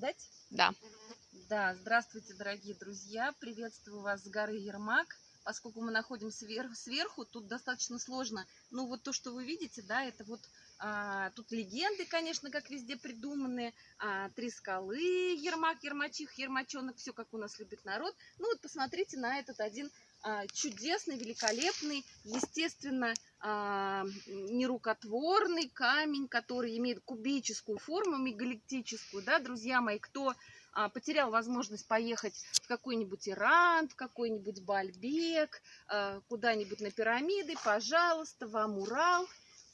видать? Да. Да, здравствуйте, дорогие друзья. Приветствую вас с горы Ермак. Поскольку мы находимся сверху, сверху, тут достаточно сложно. Ну, вот то, что вы видите, да, это вот а, тут легенды, конечно, как везде придуманы. А, три скалы, Ермак, Ермачих, Ермачонок, все как у нас любит народ. Ну, вот посмотрите на этот один а, чудесный, великолепный, естественно, а, нерукотворный камень, который имеет кубическую форму, мегаликтическую, да, друзья мои, кто а, потерял возможность поехать в какой-нибудь Иран, в какой-нибудь Бальбек, а, куда-нибудь на пирамиды, пожалуйста, вам Урал.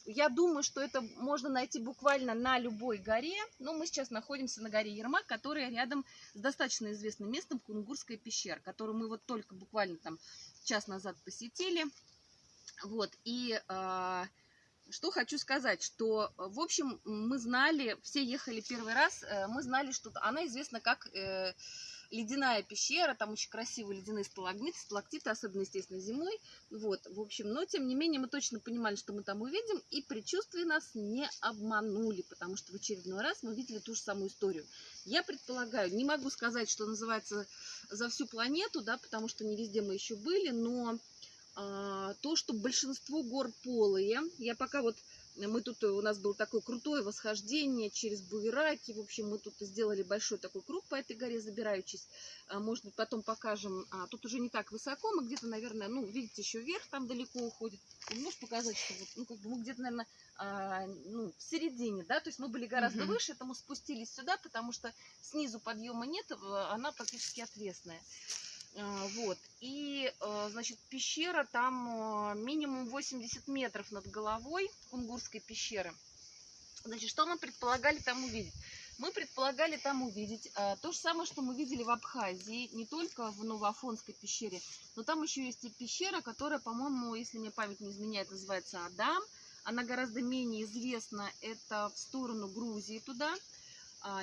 Я думаю, что это можно найти буквально на любой горе. Но мы сейчас находимся на горе Ермак, которая рядом с достаточно известным местом Кунгурская пещера, которую мы вот только буквально там час назад посетили. Вот, и э, что хочу сказать, что, в общем, мы знали, все ехали первый раз, э, мы знали, что она известна как э, ледяная пещера, там очень красивые ледяные сталагмиты, сталактиты, особенно, естественно, зимой. Вот, в общем, но, тем не менее, мы точно понимали, что мы там увидим, и предчувствия нас не обманули, потому что в очередной раз мы видели ту же самую историю. Я предполагаю, не могу сказать, что называется за всю планету, да, потому что не везде мы еще были, но а, то, что большинство гор полые. Я пока вот, мы тут, у нас было такое крутое восхождение через Буераки. В общем, мы тут сделали большой такой круг по этой горе, забираючись. А, может быть, потом покажем. А, тут уже не так высоко, мы где-то, наверное, ну, видите, еще вверх там далеко уходит. Можешь показать, что вот, ну, как бы мы где-то, наверное, а, ну, в середине, да, то есть мы были гораздо угу. выше, это мы спустились сюда, потому что снизу подъема нет, она практически отвесная. А, вот. И, а, значит, пещера там а, минимум 80 метров над головой Кунгурской пещеры. Значит, что мы предполагали там увидеть? Мы предполагали там увидеть то же самое, что мы видели в Абхазии, не только в Новоафонской пещере, но там еще есть и пещера, которая, по-моему, если мне память не изменяет, называется Адам. Она гораздо менее известна, это в сторону Грузии туда,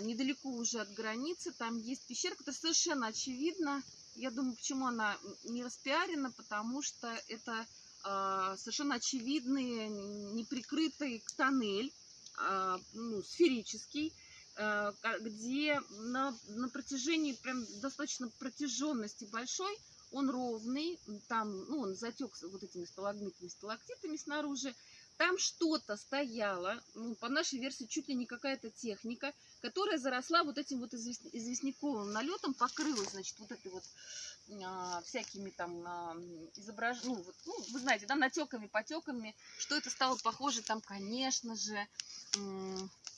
недалеко уже от границы. Там есть пещера, которая совершенно очевидно я думаю, почему она не распиарена, потому что это э, совершенно очевидный, неприкрытый тоннель, э, ну, сферический, э, где на, на протяжении прям достаточно протяженности большой, он ровный, там, ну, он затек вот этими сталагмитами, сталактитами снаружи, там что-то стояло, ну, по нашей версии, чуть ли не какая-то техника, которая заросла вот этим вот известняковым налетом, покрылась, значит, вот этой вот а, всякими там а, изображ... ну, вот, ну, вы знаете, да, натеками, потеками, что это стало похоже, там, конечно же,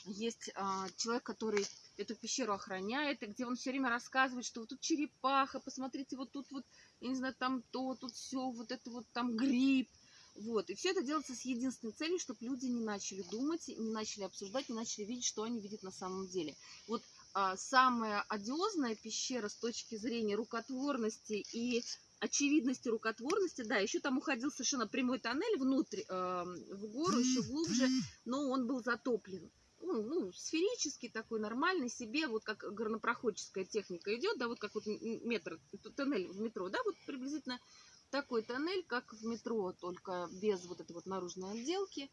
есть а, человек, который эту пещеру охраняет, и где он все время рассказывает, что вот тут черепаха, посмотрите, вот тут вот, я не знаю, там то, тут все, вот это вот там гриб, вот. И все это делается с единственной целью, чтобы люди не начали думать, не начали обсуждать, не начали видеть, что они видят на самом деле. Вот а, самая одиозная пещера с точки зрения рукотворности и очевидности рукотворности, да, еще там уходил совершенно прямой тоннель внутрь, э, в гору, еще глубже, но он был затоплен. Ну, ну, сферический такой, нормальный себе, вот как горнопроходческая техника идет, да, вот как вот метр, тоннель в метро, да, вот приблизительно такой тоннель, как в метро, только без вот этой вот наружной отделки.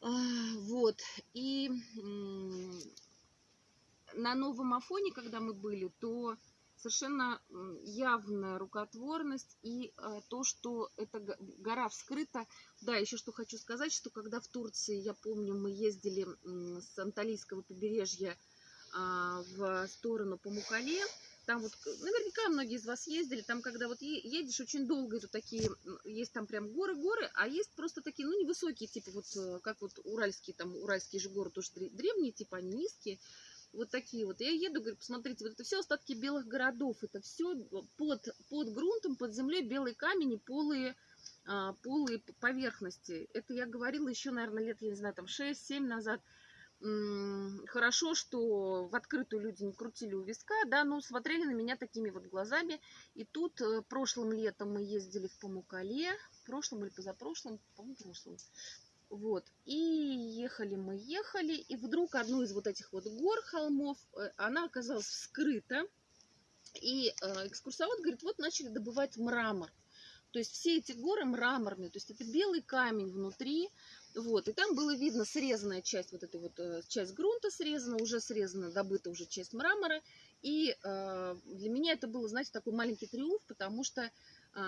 А, вот, и на новом Афоне, когда мы были, то совершенно явная рукотворность и а, то, что эта гора вскрыта. Да, еще что хочу сказать, что когда в Турции, я помню, мы ездили с Анталийского побережья а, в сторону Памукале, там вот, наверняка многие из вас ездили, там, когда вот едешь очень долго, это такие, есть там прям горы-горы, а есть просто такие, ну, невысокие, типа вот, э, как вот уральские, там, уральские же горы тоже древние, типа они низкие, вот такие вот. Я еду, говорю, посмотрите, вот это все остатки белых городов, это все под, под грунтом, под землей белый камень и полые, а, полые поверхности. Это я говорила еще, наверное, лет, я не знаю, там 6-7 назад хорошо, что в открытую люди не крутили у виска, да, но смотрели на меня такими вот глазами. И тут э, прошлым летом мы ездили в Памукале, прошлым или позапрошлым, по-моему, прошлым. Вот, и ехали мы, ехали, и вдруг одну из вот этих вот гор, холмов, э, она оказалась вскрыта, и э, экскурсовод говорит, вот начали добывать мрамор. То есть все эти горы мраморные, то есть это белый камень внутри, вот, и там было видно срезанная часть, вот эта вот э, часть грунта срезана, уже срезана, добыта уже часть мрамора, и э, для меня это было, знаете, такой маленький триумф, потому что э,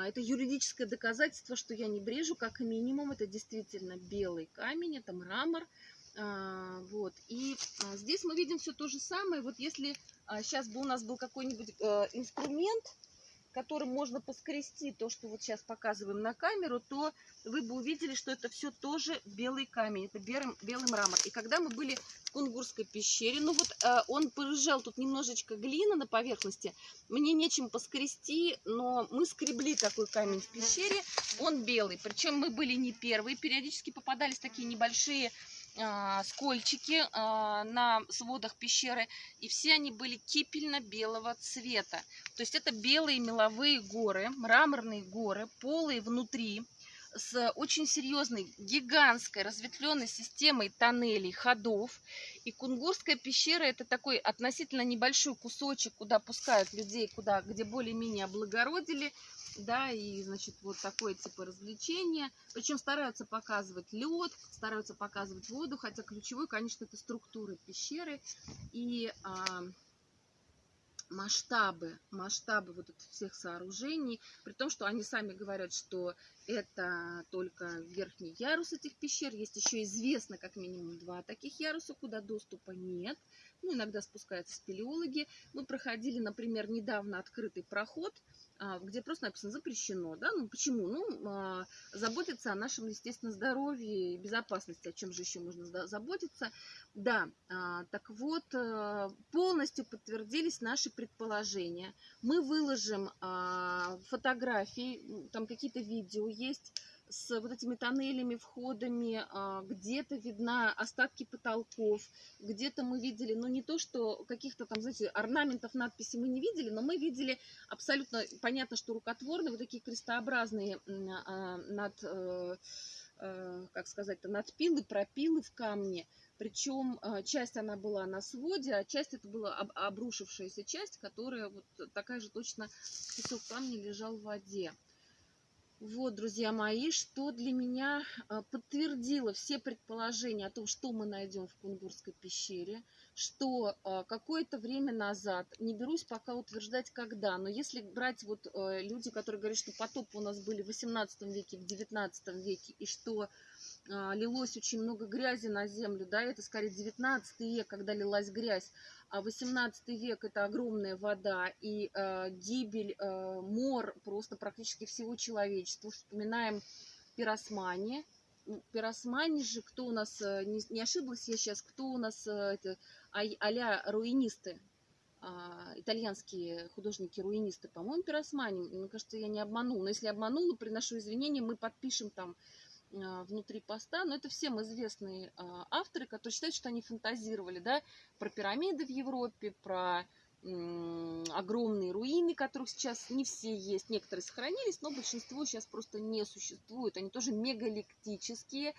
это юридическое доказательство, что я не брежу, как минимум, это действительно белый камень, это мрамор, а, вот. И а, здесь мы видим все то же самое. Вот если а, сейчас бы у нас был какой-нибудь э, инструмент, которым можно поскрести то, что вот сейчас показываем на камеру, то вы бы увидели, что это все тоже белый камень, это белый, белый мрамор. И когда мы были в Кунгурской пещере, ну вот э, он порыжал, тут немножечко глина на поверхности, мне нечем поскрести, но мы скребли такой камень в пещере, он белый. Причем мы были не первые, периодически попадались такие небольшие скольчики а, на сводах пещеры, и все они были кипельно-белого цвета. То есть это белые меловые горы, мраморные горы, полые внутри, с очень серьезной, гигантской разветвленной системой тоннелей, ходов. И Кунгурская пещера это такой относительно небольшой кусочек, куда пускают людей, куда, где более-менее облагородили да, и, значит, вот такое типа развлечения. Причем стараются показывать лед, стараются показывать воду, хотя ключевой, конечно, это структуры пещеры и а, масштабы, масштабы вот этих всех сооружений, при том, что они сами говорят, что это только верхний ярус этих пещер, есть еще известно как минимум два таких яруса, куда доступа нет, ну, иногда спускаются спелеологи. Мы проходили, например, недавно открытый проход – где просто написано запрещено, да, ну почему? Ну, а, заботиться о нашем, естественно, здоровье и безопасности, о чем же еще можно заботиться. Да, а, так вот, полностью подтвердились наши предположения. Мы выложим фотографии, там какие-то видео есть, с вот этими тоннелями, входами, а, где-то видна остатки потолков, где-то мы видели, ну не то, что каких-то там, знаете, орнаментов, надписей мы не видели, но мы видели абсолютно, понятно, что рукотворные, вот такие крестообразные а, над, э, э, как сказать-то, надпилы, пропилы в камне. Причем а, часть она была на своде, а часть это была обрушившаяся часть, которая вот такая же точно кусок камня лежал в воде. Вот, друзья мои, что для меня а, подтвердило все предположения о том, что мы найдем в Кунгурской пещере, что а, какое-то время назад, не берусь пока утверждать когда, но если брать вот а, люди, которые говорят, что потопы у нас были в 18 веке, в 19 веке, и что лилось очень много грязи на землю, да, это скорее 19 век, когда лилась грязь, а 18 век это огромная вода и э, гибель, э, мор просто практически всего человечества. Вспоминаем пиросмани. Пиросмани же, кто у нас, э, не, не ошиблась я сейчас, кто у нас э, это, а-ля руинисты, а, итальянские художники-руинисты, по-моему, пиросмани. Мне кажется, я не обманула. Но если обманула, приношу извинения, мы подпишем там а, внутри поста, но это всем известные а, авторы, которые считают, что они фантазировали, да, про пирамиды в Европе, про огромные руины, которых сейчас не все есть, некоторые сохранились, но большинство сейчас просто не существует. Они тоже мегаликтические,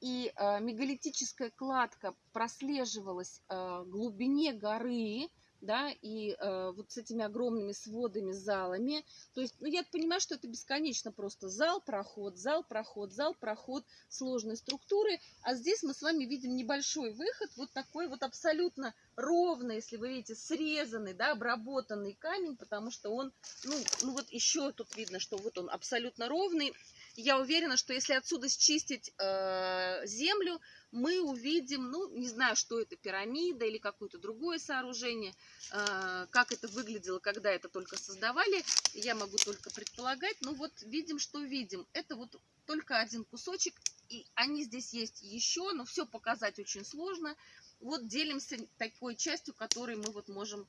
и э, мегалитическая кладка прослеживалась э, глубине горы, да, и э, вот с этими огромными сводами, залами. То есть, ну, я понимаю, что это бесконечно просто зал, проход, зал, проход, зал, проход, сложной структуры. А здесь мы с вами видим небольшой выход, вот такой вот абсолютно ровный, если вы видите, срезанный, да, обработанный камень, потому что он, ну, ну вот еще тут видно, что вот он абсолютно ровный. Я уверена, что если отсюда счистить э, землю, мы увидим, ну, не знаю, что это, пирамида или какое-то другое сооружение, э, как это выглядело, когда это только создавали, я могу только предполагать, но вот видим, что видим. Это вот только один кусочек, и они здесь есть еще, но все показать очень сложно. Вот делимся такой частью, которой мы вот можем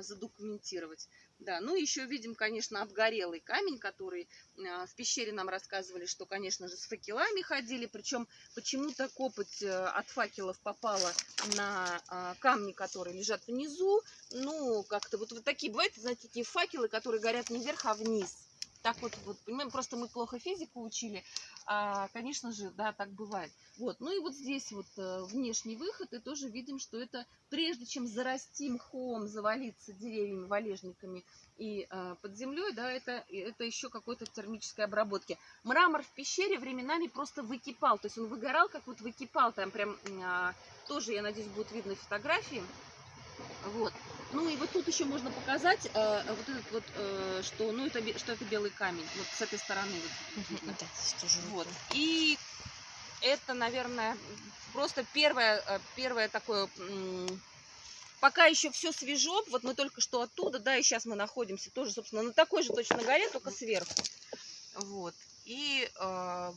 задокументировать. Да, ну еще видим, конечно, обгорелый камень, который а, в пещере нам рассказывали, что, конечно же, с факелами ходили. Причем почему-то копоть э, от факелов попала на а, камни, которые лежат внизу. Ну, как-то вот, вот такие бывают, знаете, такие факелы, которые горят не вверх, а вниз. Так вот, вот, понимаем, просто мы плохо физику учили. А, конечно же, да, так бывает. Вот, ну и вот здесь вот э, внешний выход, и тоже видим, что это прежде чем зарасти мхом, завалиться деревьями, валежниками и э, под землей, да, это, это еще какой-то термической обработки. Мрамор в пещере временами просто выкипал, то есть он выгорал, как вот выкипал, там прям э, тоже, я надеюсь, будет видно фотографии. Вот. Ну и вот тут еще можно показать э, вот этот вот, э, что, ну это, что это белый камень, вот с этой стороны. Вот, Да, вот. И это, наверное, просто первое, э, первое такое, пока еще все свежо, вот мы только что оттуда, да, и сейчас мы находимся тоже, собственно, на такой же точно горе, только сверху. Вот. И э,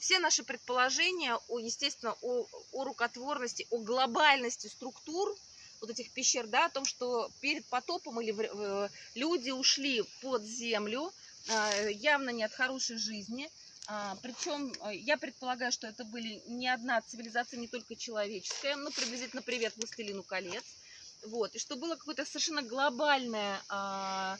все наши предположения, о, естественно, о, о рукотворности, о глобальности структур вот этих пещер, да, о том, что перед потопом или в- люди ушли под землю, э, явно не от хорошей жизни, а, причем э, я предполагаю, что это были не одна цивилизация, не только человеческая, ну, приблизительно привет «Властелину колец». Вот, и что было какое-то совершенно глобальное а, а,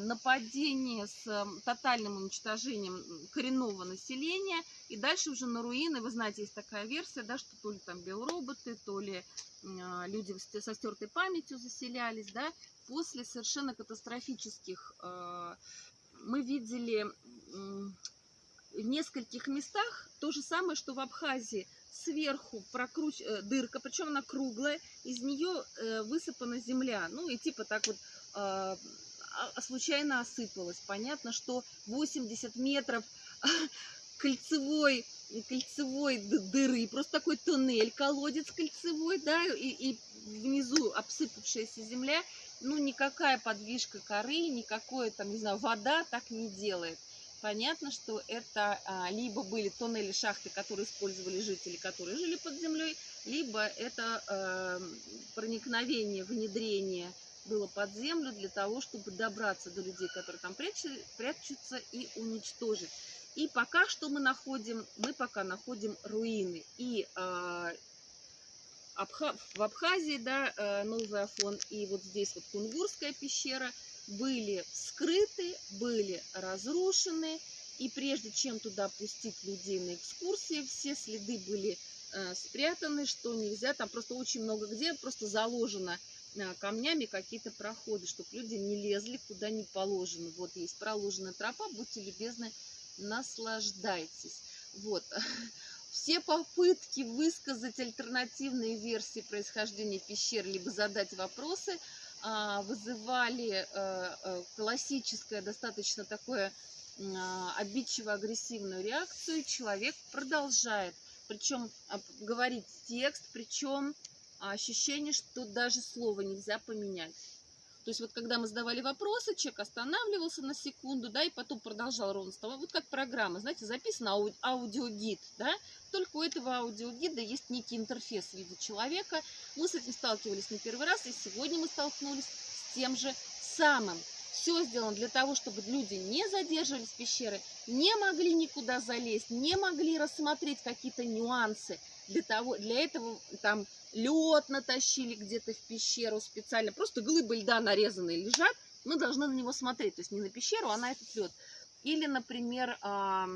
нападение с м, тотальным уничтожением коренного населения, и дальше уже на руины, вы знаете, есть такая версия, да, что то ли там биороботы, то ли а, люди со стертой памятью заселялись, да, после совершенно катастрофических э, мы видели в нескольких местах то же самое, что в Абхазии. Сверху прокруч... э, дырка, причем она круглая, из нее э, высыпана земля. Ну и типа так вот а- а случайно осыпалась. Понятно, что 80 метров кольцевой, кольцевой дыры, просто такой туннель, колодец кольцевой, да, и, и внизу обсыпавшаяся земля, ну никакая подвижка коры, никакое там, не знаю, вода так не делает. Понятно, что это а, либо были тоннели, шахты, которые использовали жители, которые жили под землей, либо это э, проникновение, внедрение было под землю для того, чтобы добраться до людей, которые там прячу- прячутся, и уничтожить. И пока что мы находим, мы пока находим руины. И а, Абха- в Абхазии, да, э, Новый Афон, и вот здесь вот Кунгурская пещера были вскрыты, были разрушены, и прежде чем туда пустить людей на экскурсии, все следы были э, спрятаны, что нельзя, там просто очень много где просто заложено э, камнями какие-то проходы, чтобы люди не лезли куда не положено. Вот есть проложенная тропа, будьте любезны, наслаждайтесь. Вот. Все попытки высказать альтернативные версии происхождения пещер, либо задать вопросы, а, вызывали э, э, классическое, достаточно такое а, обидчиво-агрессивную реакцию. Человек продолжает, причем а, говорить текст, причем ощущение, что даже слово нельзя поменять. То есть вот когда мы задавали вопросы, человек останавливался на секунду, да, и потом продолжал ровно с того. Вот как программа, знаете, записан ау- аудиогид, да, только у этого аудиогида есть некий интерфейс в виде человека. Мы с этим сталкивались не первый раз, и сегодня мы столкнулись с тем же самым. Все сделано для того, чтобы люди не задерживались в пещере, не могли никуда залезть, не могли рассмотреть какие-то нюансы. Для, того, для этого там лед натащили где-то в пещеру специально. Просто глыбы льда нарезанные лежат, мы должны на него смотреть. То есть не на пещеру, а на этот лед. Или, например, а,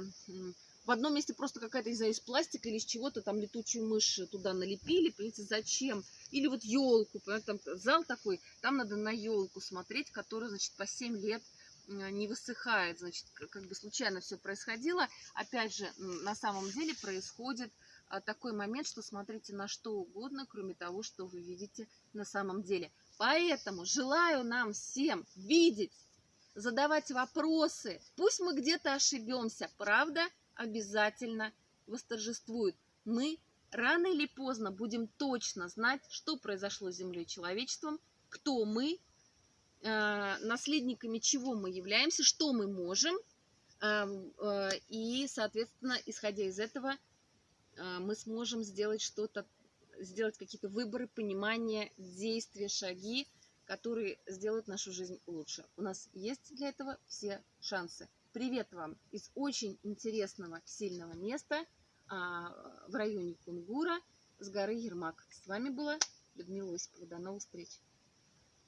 в одном месте просто какая-то, не знаю, из пластика или из чего-то там летучую мышь туда налепили. Понимаете, зачем? Или вот елку, там зал такой, там надо на елку смотреть, которая, значит, по 7 лет не высыхает. Значит, как бы случайно все происходило. Опять же, на самом деле происходит такой момент, что смотрите на что угодно, кроме того, что вы видите на самом деле. Поэтому желаю нам всем видеть, задавать вопросы. Пусть мы где-то ошибемся, правда обязательно восторжествует. Мы рано или поздно будем точно знать, что произошло с Землей и человечеством, кто мы, э, наследниками чего мы являемся, что мы можем, э, э, и, соответственно, исходя из этого, мы сможем сделать что-то, сделать какие-то выборы, понимания, действия, шаги, которые сделают нашу жизнь лучше. У нас есть для этого все шансы. Привет вам из очень интересного, сильного места а, в районе Кунгура с горы Ермак. С вами была Людмила Осипова. До новых встреч!